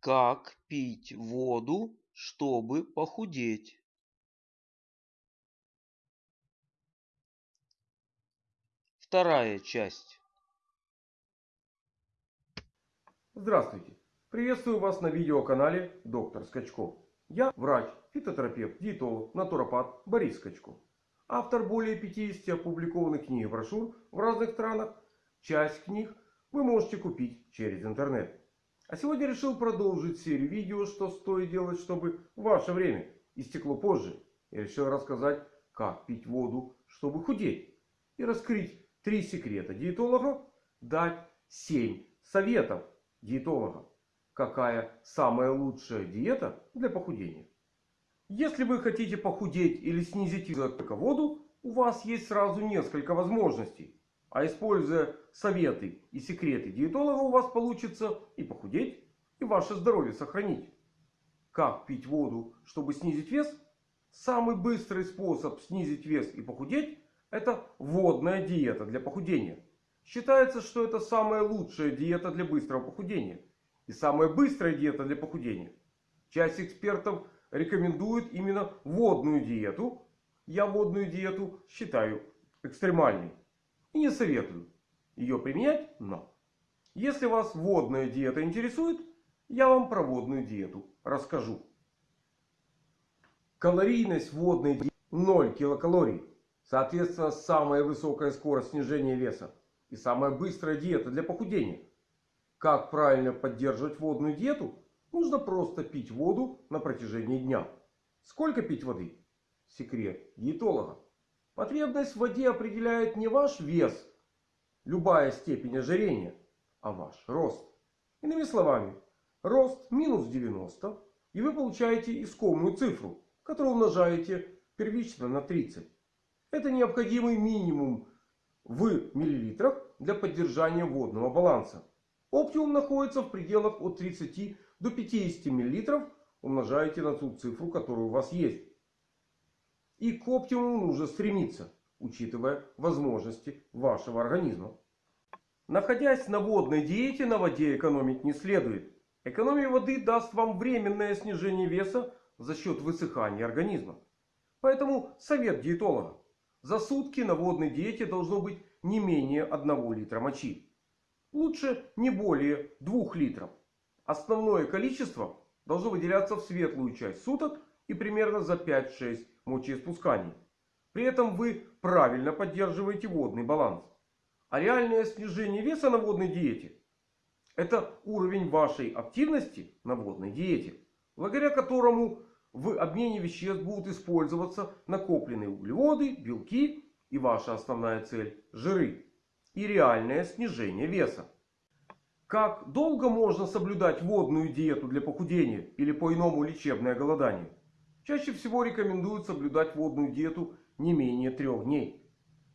Как пить воду, чтобы похудеть? Вторая часть. Здравствуйте! Приветствую вас на видеоканале Доктор Скачков. Я врач, фитотерапевт, диетолог, натуропат Борис Скачков. Автор более 50 опубликованных книг и брошюр в разных странах. Часть книг вы можете купить через интернет. А сегодня решил продолжить серию видео, что стоит делать, чтобы ваше время истекло позже. Я решил рассказать, как пить воду, чтобы худеть. И раскрыть три секрета диетолога. Дать 7 советов диетолога. Какая самая лучшая диета для похудения. Если вы хотите похудеть или снизить только воду, у вас есть сразу несколько возможностей. А используя советы и секреты диетолога у вас получится и похудеть, и ваше здоровье сохранить. Как пить воду, чтобы снизить вес? Самый быстрый способ снизить вес и похудеть это водная диета для похудения. Считается, что это самая лучшая диета для быстрого похудения. И самая быстрая диета для похудения. Часть экспертов рекомендует именно водную диету. Я водную диету считаю экстремальной. И не советую ее применять, но если вас водная диета интересует, я вам про водную диету расскажу. Калорийность водной диеты 0 килокалорий. Соответственно, самая высокая скорость снижения веса. И самая быстрая диета для похудения. Как правильно поддерживать водную диету? Нужно просто пить воду на протяжении дня. Сколько пить воды? Секрет диетолога. Потребность в воде определяет не ваш вес, любая степень ожирения, а ваш рост. Иными словами, рост минус 90 и вы получаете искомую цифру, которую умножаете первично на 30. Это необходимый минимум в миллилитрах для поддержания водного баланса. Оптимум находится в пределах от 30 до 50 миллилитров. Умножаете на ту цифру, которая у вас есть. И к оптимуму нужно стремиться, учитывая возможности вашего организма. Находясь на водной диете, на воде экономить не следует. Экономия воды даст вам временное снижение веса за счет высыхания организма. Поэтому совет диетолога. За сутки на водной диете должно быть не менее 1 литра мочи. Лучше не более 2 литров. Основное количество должно выделяться в светлую часть суток и примерно за 5-6 мочеиспусканий. При этом вы правильно поддерживаете водный баланс. А реальное снижение веса на водной диете это уровень вашей активности на водной диете, благодаря которому в обмене веществ будут использоваться накопленные углеводы, белки и ваша основная цель жиры. И реальное снижение веса. Как долго можно соблюдать водную диету для похудения или по-иному лечебное голодание? Чаще всего рекомендуют соблюдать водную диету не менее трех дней.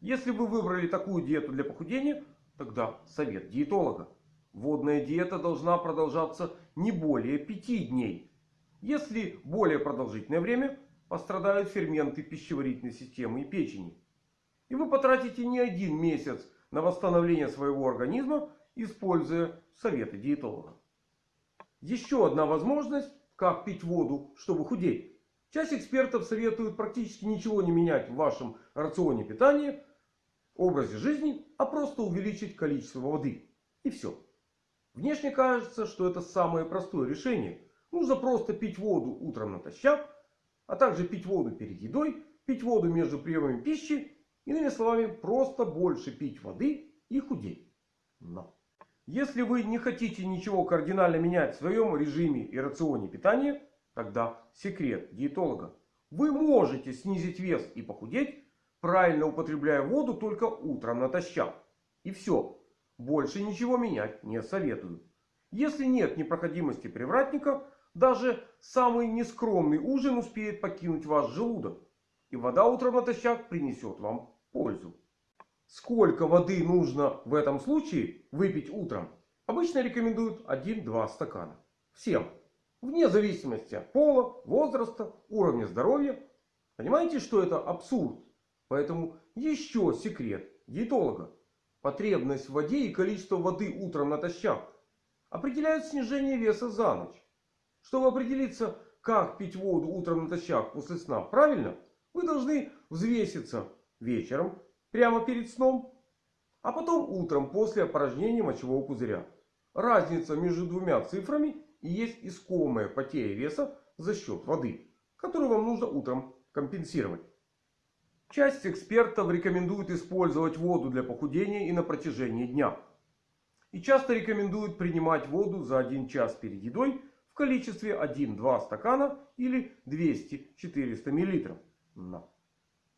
Если вы выбрали такую диету для похудения, тогда совет диетолога. Водная диета должна продолжаться не более пяти дней. Если более продолжительное время, пострадают ферменты пищеварительной системы и печени. И вы потратите не один месяц на восстановление своего организма, используя советы диетолога. Еще одна возможность, как пить воду, чтобы худеть. Часть экспертов советуют практически ничего не менять в вашем рационе питания, образе жизни, а просто увеличить количество воды. И все. Внешне кажется, что это самое простое решение. Нужно просто пить воду утром натощак, а также пить воду перед едой, пить воду между приемами пищи. Иными словами, просто больше пить воды и худеть. Но если вы не хотите ничего кардинально менять в своем режиме и рационе питания, Тогда секрет диетолога. Вы можете снизить вес и похудеть, правильно употребляя воду только утром натощак. И все. Больше ничего менять не советую. Если нет непроходимости привратника, даже самый нескромный ужин успеет покинуть ваш желудок. И вода утром натощак принесет вам пользу. Сколько воды нужно в этом случае выпить утром? Обычно рекомендуют 1-2 стакана. Всем. Вне зависимости от пола, возраста, уровня здоровья. Понимаете, что это абсурд? Поэтому еще секрет диетолога. Потребность в воде и количество воды утром натощак определяют снижение веса за ночь. Чтобы определиться, как пить воду утром натощак после сна правильно, вы должны взвеситься вечером, прямо перед сном, а потом утром после опорожнения мочевого пузыря. Разница между двумя цифрами и есть искомая потеря веса за счет воды, которую вам нужно утром компенсировать. Часть экспертов рекомендует использовать воду для похудения и на протяжении дня. И часто рекомендуют принимать воду за 1 час перед едой в количестве 1-2 стакана или 200-400 мл. Но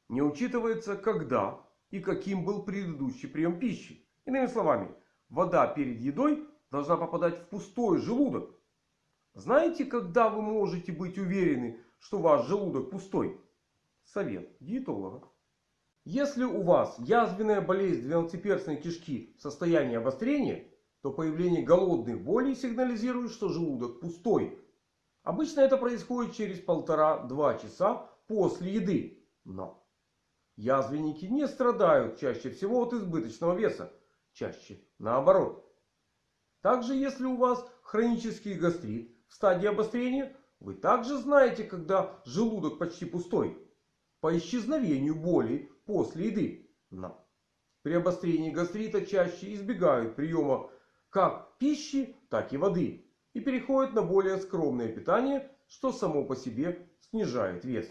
не учитывается, когда и каким был предыдущий прием пищи. Иными словами, вода перед едой должна попадать в пустой желудок. Знаете, когда вы можете быть уверены, что ваш желудок пустой? Совет диетолога. Если у вас язвенная болезнь двенадцатиперстной кишки в состоянии обострения, то появление голодных болей сигнализирует, что желудок пустой. Обычно это происходит через полтора-два часа после еды. Но язвенники не страдают чаще всего от избыточного веса. Чаще наоборот. Также если у вас хронический гастрит стадии обострения, вы также знаете, когда желудок почти пустой. По исчезновению боли после еды. Но при обострении гастрита чаще избегают приема как пищи, так и воды. И переходят на более скромное питание, что само по себе снижает вес.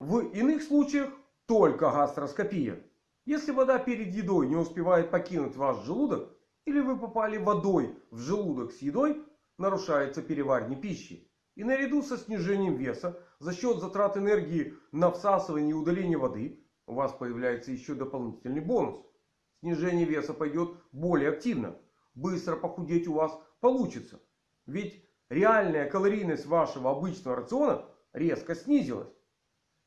В иных случаях только гастроскопия. Если вода перед едой не успевает покинуть ваш желудок, или вы попали водой в желудок с едой, нарушается переваривание пищи. И наряду со снижением веса за счет затрат энергии на всасывание и удаление воды у вас появляется еще дополнительный бонус. Снижение веса пойдет более активно. Быстро похудеть у вас получится. Ведь реальная калорийность вашего обычного рациона резко снизилась.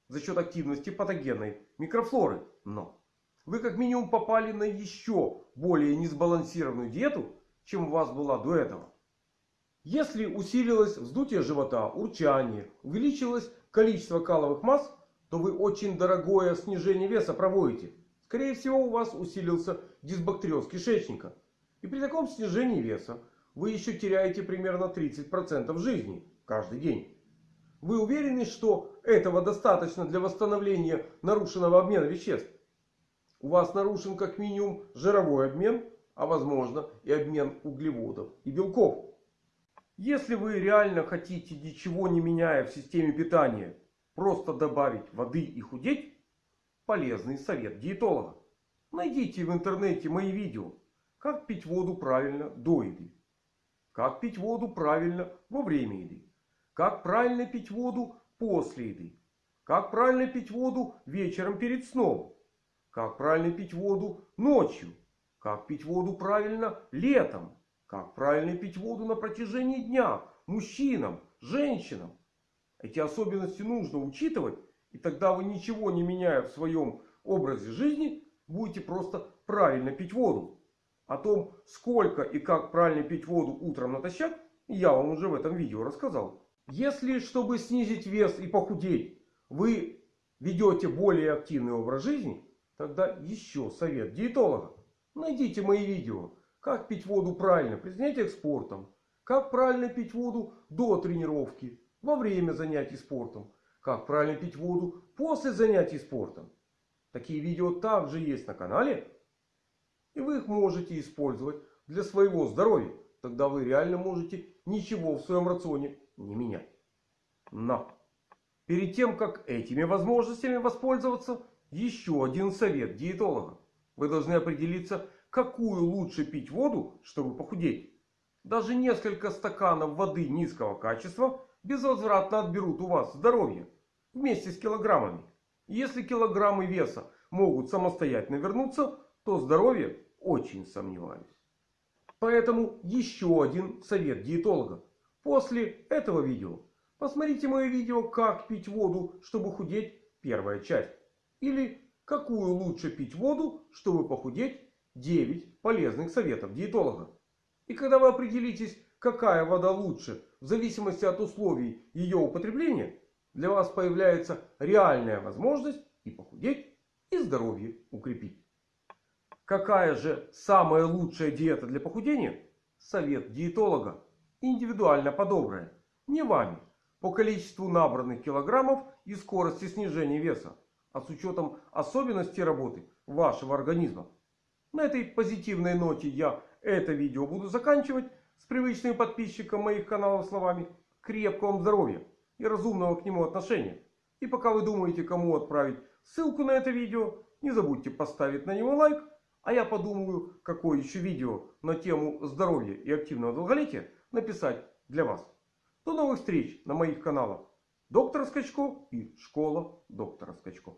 За счет активности патогенной микрофлоры. Но вы как минимум попали на еще более несбалансированную диету, чем у вас была до этого. Если усилилось вздутие живота, урчание, увеличилось количество каловых масс, то вы очень дорогое снижение веса проводите. Скорее всего у вас усилился дисбактериоз кишечника. И при таком снижении веса вы еще теряете примерно 30% жизни каждый день. Вы уверены, что этого достаточно для восстановления нарушенного обмена веществ? У вас нарушен как минимум жировой обмен, а возможно и обмен углеводов и белков. Если вы реально хотите, ничего не меняя в системе питания, просто добавить воды и худеть, полезный совет диетолога. Найдите в интернете мои видео. Как пить воду правильно до еды. Как пить воду правильно во время еды. Как правильно пить воду после еды. Как правильно пить воду вечером перед сном. Как правильно пить воду ночью. Как пить воду правильно летом. Как правильно пить воду на протяжении дня. Мужчинам, женщинам. Эти особенности нужно учитывать. И тогда вы ничего не меняя в своем образе жизни. Будете просто правильно пить воду. О том, сколько и как правильно пить воду утром натощак. Я вам уже в этом видео рассказал. Если, чтобы снизить вес и похудеть, вы ведете более активный образ жизни. Тогда еще совет диетолога. Найдите мои видео. Как пить воду правильно при занятиях спортом. Как правильно пить воду до тренировки. Во время занятий спортом. Как правильно пить воду после занятий спортом. Такие видео также есть на канале. И вы их можете использовать для своего здоровья. Тогда вы реально можете ничего в своем рационе не менять. Но перед тем как этими возможностями воспользоваться. Еще один совет диетолога. Вы должны определиться какую лучше пить воду, чтобы похудеть. Даже несколько стаканов воды низкого качества безвозвратно отберут у вас здоровье. Вместе с килограммами. Если килограммы веса могут самостоятельно вернуться, то здоровье очень сомневаюсь. Поэтому еще один совет диетолога. После этого видео посмотрите мое видео «Как пить воду, чтобы худеть» первая часть. Или «Какую лучше пить воду, чтобы похудеть» 9 полезных советов диетолога. И когда вы определитесь, какая вода лучше, в зависимости от условий ее употребления, для вас появляется реальная возможность и похудеть, и здоровье укрепить. Какая же самая лучшая диета для похудения? Совет диетолога. Индивидуально подобрая. Не вами. По количеству набранных килограммов и скорости снижения веса. А с учетом особенностей работы вашего организма. На этой позитивной ноте я это видео буду заканчивать. С привычным подписчиком моих каналов словами. Крепкого вам здоровья и разумного к нему отношения. И пока вы думаете, кому отправить ссылку на это видео, не забудьте поставить на него лайк. А я подумаю, какое еще видео на тему здоровья и активного долголетия написать для вас. До новых встреч на моих каналах. Доктор Скачко и Школа доктора Скачко.